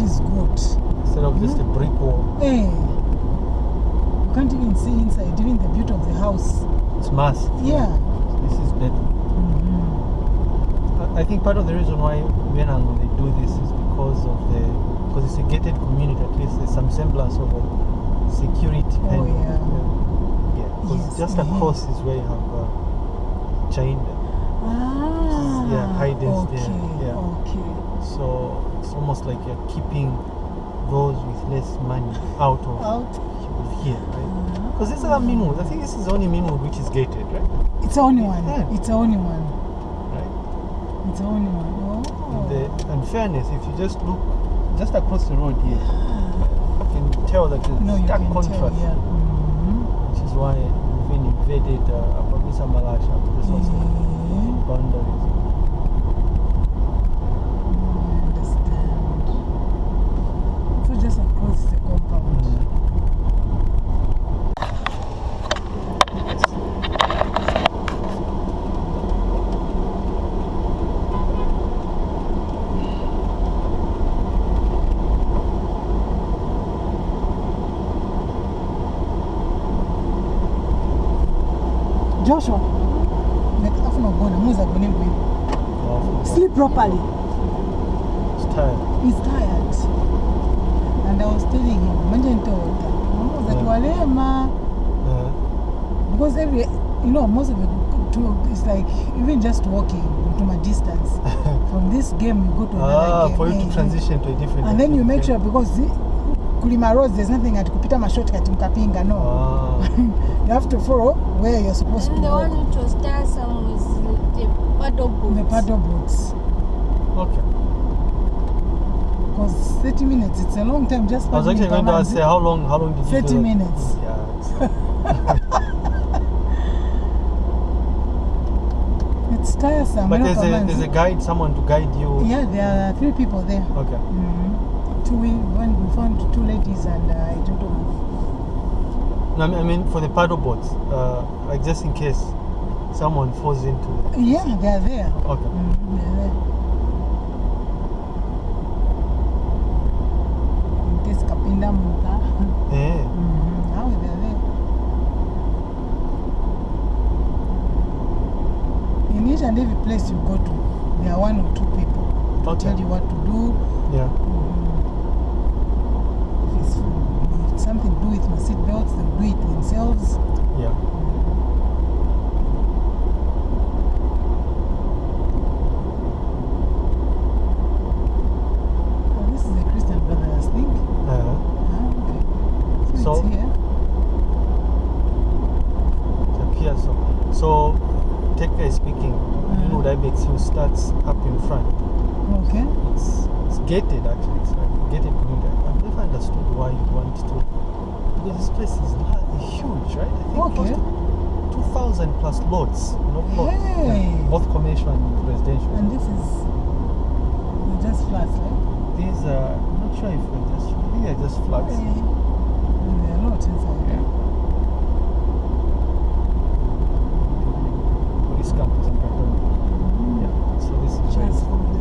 is good. instead of just a brick wall. Eh. You can't even see inside, even the beauty of the house. It's massive. Yeah. This is better. Mhm. I- I think part of the reason why when they do this is because of the because it's a gated community. At least there's some semblance of a security. Oh, kind of, yeah. yeah. Because Yes, just mhm. across is where you have uh, China. Ah. Yeah, high density, Okay. yeah. Okay. So it's almost like you're keeping those with less money out of Out. here, right? Because this is a Meanwood. I think this is the only Meanwood which is gated, right? It's the only one. Yeah. It's the only one. Right. It's the only one. Oh. The, and fairness, if you just look just across the road here, you can tell that there's no, stark contrast, tell. Yeah. Mhm. which is why we've been invaded uh, To the south Yeah. boundaries. So just across the compound. Mm. Joshua, nekafuna ukubona muza kune mbili. Wow. Sleep properly. It's tired. He's tired. And I was telling him, manje ntoda. That Yeah. walema Uh, because every you know most of the to, it's like even just walking to my distance from this game you go to another ah, game for you to transition to a different. and then you make sure because the, kulima roads there's nothing at kupita mashortcut mkapinga no Ah, you have to follow where you're supposed And to the one which was tiresome was the paddle boots the paddle boots okay. because 30 minutes it's a long time just I was actually going to ask, say, how long? How long did you 30 do that? minutes. Yeah. It's, it's tiresome but there's a there's a guide, someone to guide you. yeah there are three people there Okay. Mhm. Two, we, when we found two ladies and uh, I don't know. No, I mean, for the paddle boats, uh, like just in case someone falls into. Yeah, they are there. Okay. Mhm, they are there. In case Kapinda Muka. Yeah. Mhm, Now they are there. In each and every place you go to, there are one or two people to Okay. tell you what to do. Yeah. Mhm. If it's if it's something to do with my seat belts, they'll do it themselves. Yeah. Oh, this is a Christian Brothers thing. Uh-huh. Ah, okay. So, So- it's here. it so. So, technically speaking, you know, that makes you starts up in front. Okay. It's, it's gated actually. It's like a gated community. I've never understood why you want to. Because this place is huge, right? I think close Okay. 2,000 plus lots. You know, plots. Hey. Both commercial and residential. And this is just flats, right? These are, I'm not sure if they're just, I think they're just flats. Hey. And there are lots inside. Yeah. Police campus in Kampala. Yeah. So this is where Just it's complex.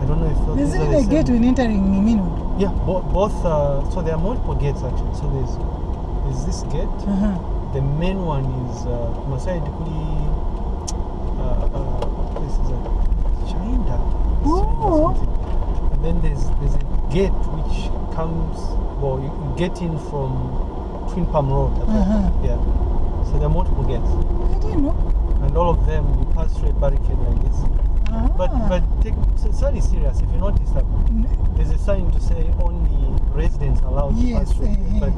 I don't know if those There's these are even the a same. gate when entering Meanwood. Yeah, bo- both. Uh, so there are multiple gates actually. So there's there's this gate. Uh-huh. The main one is uh, Masai. Uh, uh, place is a China. Oh. And then there's there's a gate which comes. Well, you, you get in from Twin Palm Road. Think. Uh-huh. Yeah. So there are multiple gates, I didn't know. and all of them you pass through a barricade like this. Ah. But but take, so very serious. If you notice that there's a sign to say only residents allowed to pass through. eh, eh. But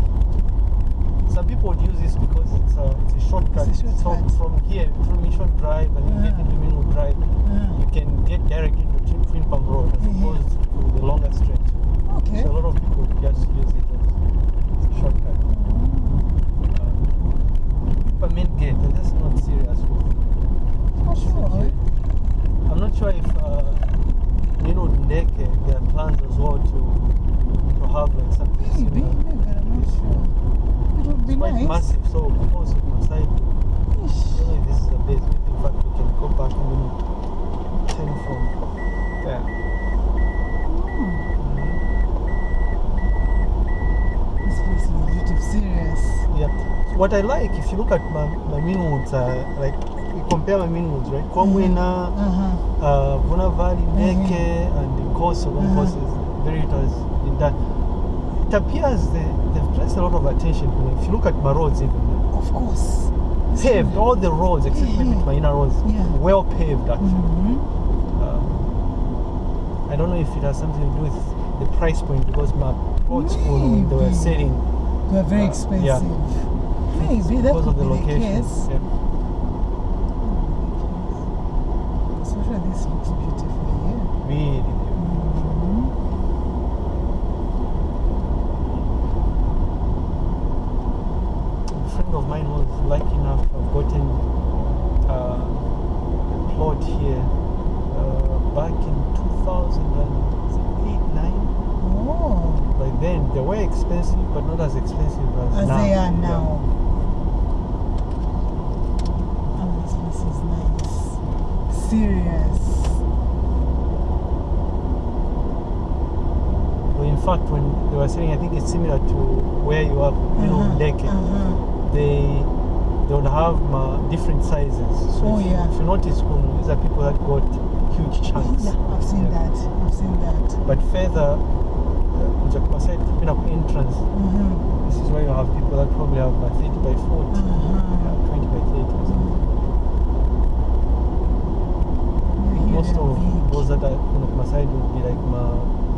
some people would use this because it's a, it's a shortcut. It's a So shortcut. from here, through Mission Drive and you get Ah. into Drive, Ah. you can get direct into Twin, Twin Palm Road as Mhm. opposed to the longer stretch. Okay. So a lot of people just use it as a shortcut. Um, Peppermint Gate, they're just not serious with Oh, sure not sure if uh, Nino Ndeke their plans as well to to have like something Maybe, similar. Maybe, I'm not sure. It would be it's nice. massive, so of course it must have. Really, this is a base. In fact, we can go back and you know, turn from there. Mm. This place is a bit serious. Yeah. What I like, if you look at my, my mean woods, uh, like compare my woods, right? Kwamwena, Uh-huh. uh, Vuna Valley, Mhm. Neke, and the coast of course is very it has been done. It appears they, they've placed a lot of attention. If you look at my roads, even Of course. paved, all the roads except maybe Mhm. my inner roads, Yeah. well paved actually. Mhm. Um, I don't know if it has something to do with the price point because my road school they were selling They are very Uh, expensive. yeah. Maybe that because could of the be location. the case. Yeah. So sure this looks beautiful here. Really beautiful. Mhm. A friend of mine was lucky enough to have gotten uh, a plot here uh, back in 2008 9. Oh, By then, they were expensive, but not as expensive as, as now. they are now. Oh, this is nice. Serious. Well, in fact, when they were saying, I think it's similar to where you are, you know, Uh-huh, Ndeke. uh-huh. They they would have uh, different sizes. So Oh, if, yeah. if you notice, Kunu, these are people that got huge chunks. Yeah, I've seen Yeah. that. I've seen that. But further, uh, Jakuma side, you know, entrance, Mhm. this is where you have people that probably have uh, 30 by 40, Uh-huh. yeah, 20 by 30 or something. Here Most of those that are on my side would be like my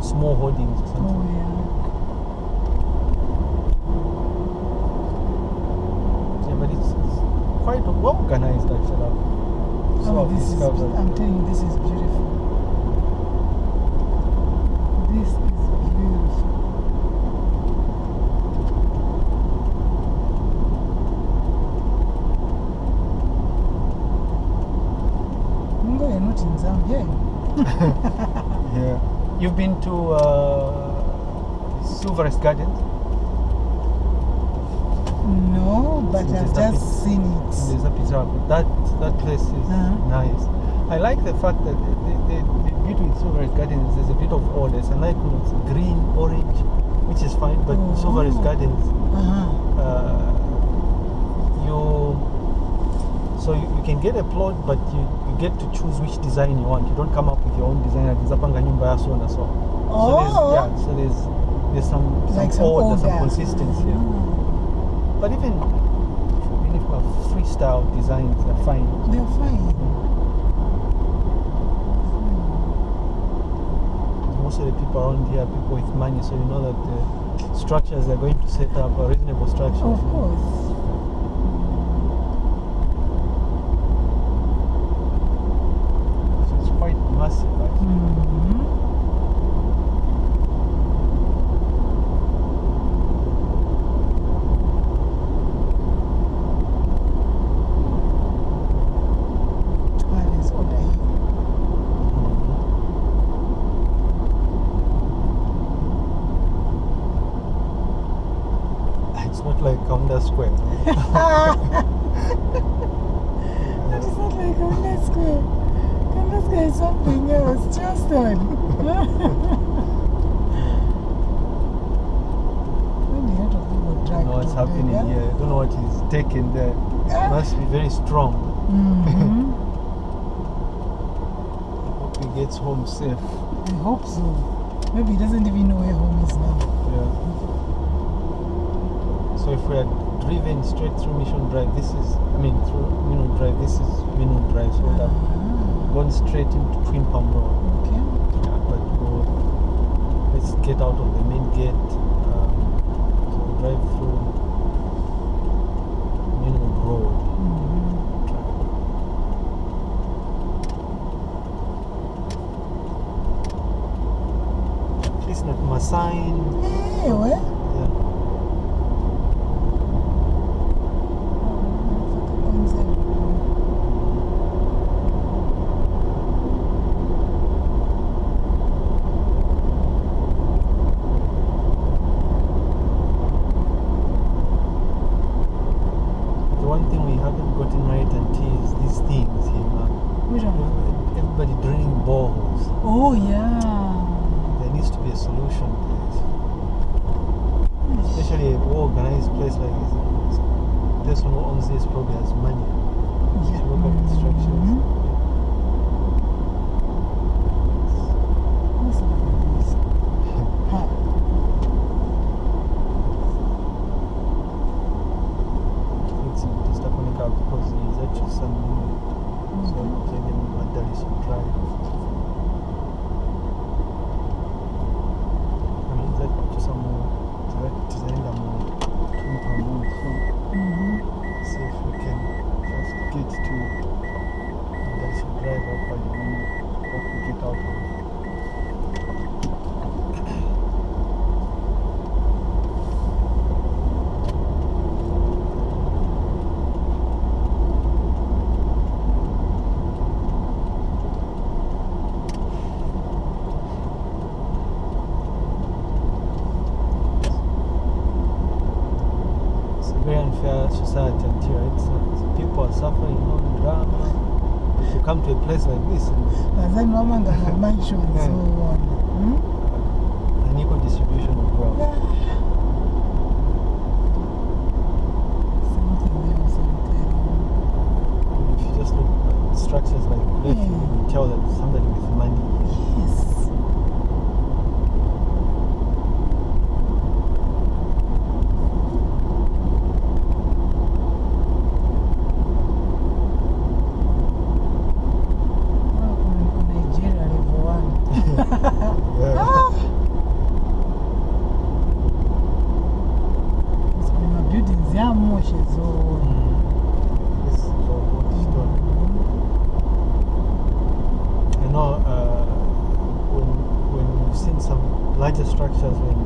small holdings or something. Oh, yeah. Yeah, but it's, it's quite well organized actually. So Oh, this is. I'm telling you, this is beautiful. This is beautiful. You're not in Zambia. You've been to uh, Silverest Gardens? No, but I've just seen it. There's a pizza. That that place is Uh-huh. nice. I like the fact that the, the, the, beauty with Silverest Gardens is there's a bit of order. It's like when it's green, orange, which is fine. But Oh. Silverest Gardens, Uh-huh. uh, you so you, you can get a plot, but you, you get to choose which design you want. You don't come up with your own design. Like Zapanga nyumba ya so and so. So there's, Oh. yeah, so there's there's some some, Like some order, order. some consistency. yeah. Ah. But even even if we have freestyle designs, they're fine. They're fine. Most of the people around here are people with money, so you know that the structures they're going to set up are reasonable structures. Of course. So it's quite massive actually. Mhm. Twelve is order here. It's not Square. That is not like Congress Square. Congress Square is something else. Charleston. when the head of people I drag don't know what's happening here. I don't know what is taken there. Ah. Must be very strong. Mm-hmm. Hope he gets home safe. I hope so. Maybe he doesn't even know where home is now. Yeah. So if we are driven straight through Mission Drive, this is, I mean, through Minu Drive, this is Minu Drive. So we'd have Ah, gone straight into Twin Palm Road. okay. Yeah, but we'll, let's get out of the main gate. Um, so we'll drive through Minu Road. At least not my sign. Anyway. Yeah. The one thing we haven't gotten right until is these things here. man. Which one? Everybody drilling boreholes. Oh, yeah. There needs to be a solution to this. Especially a organized place like this. person who owns this probably has money Yeah. to look at the structures. Mhm. Let's unfair society until it's, uh, people are suffering, know, drama. If you come to a place like this and Nadhani wama ngama mansions Yeah. so on. Hmm? unequal distribution of wealth. Some larger structures when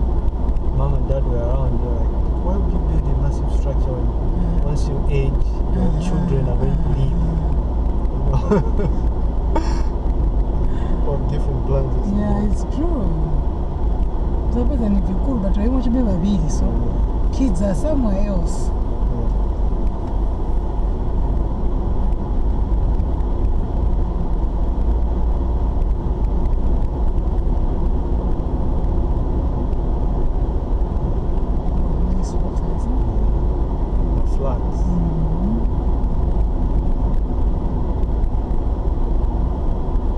mom and dad were around, they're like, why would you build a massive structure when mm-hmm. once you age, your mm-hmm. children are going to leave? You know? Different plans. Yeah, it's true. Zapata ni vikulu but wewe mocha beba bili so kids are somewhere else. Yeah. Nice waters. huh? The flats. Mhm.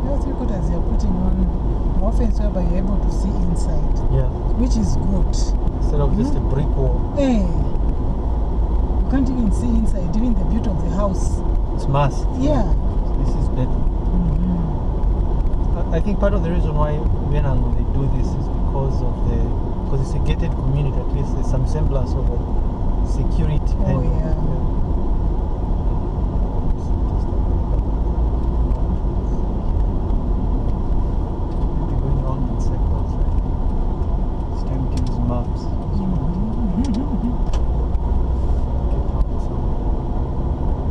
Yeah, three quarters you're putting on offense whereby you're able to see inside, Yeah. which is good. Instead of just a brick wall, Hey, you can't even see inside, even the beauty of the house. it's mass. Yeah. This is better. Mhm. I- I think part of the reason why Vietnam they do this is because of the because it's a gated community. At least there's some semblance of a security. Oh, and- yeah be going round in circles. Right? It's time to use maps. Mhm. Get out somewhere.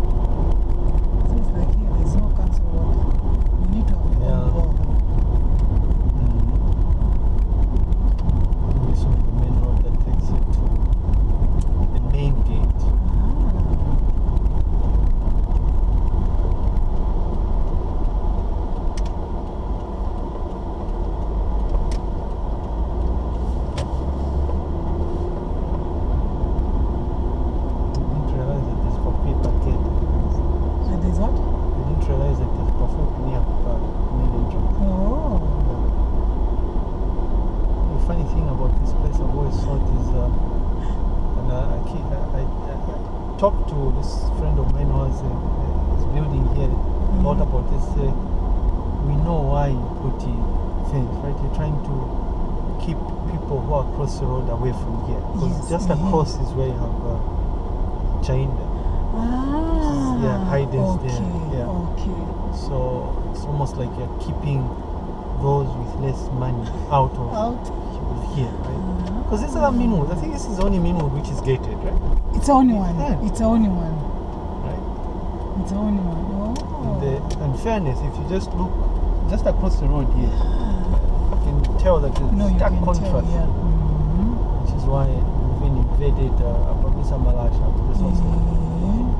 So it's like here, there's no council water. You need to have your own Yeah. borehole. This will be the main road that takes it to the main gate. Ah. I didn't realize that there's coffee packet. And there's what? I didn't realize that there's coffee near the main entrance. Oh. The funny thing about this place I've always thought is, uh, and I, I, keep, I, I, I talked to this friend of mine who has a, is building here, lot Mhm. about this. Uh, we know why you put fence, right? You're trying to keep people who are across the road away from here. Because Yes, just mhm. across is where you have uh, China. Ah. yeah, hiders okay. there, yeah. Okay. So it's almost like you're keeping those with less money out of Out. Here, right? Because this other main road, I think this is the only main road which is gated, right? It's the only one. Yeah. It's the only one. Right. It's the only one. Oh. And, the, and fairness, if you just look just across the road here, you can tell that there's no, stark contrast, tell. Yeah. Mhm. which is why we've been invaded uh, to the south Yeah.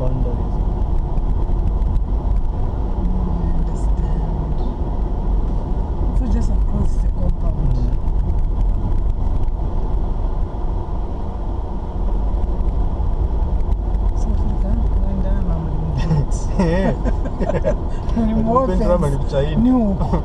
boundaries. I understand. So just Ni huko.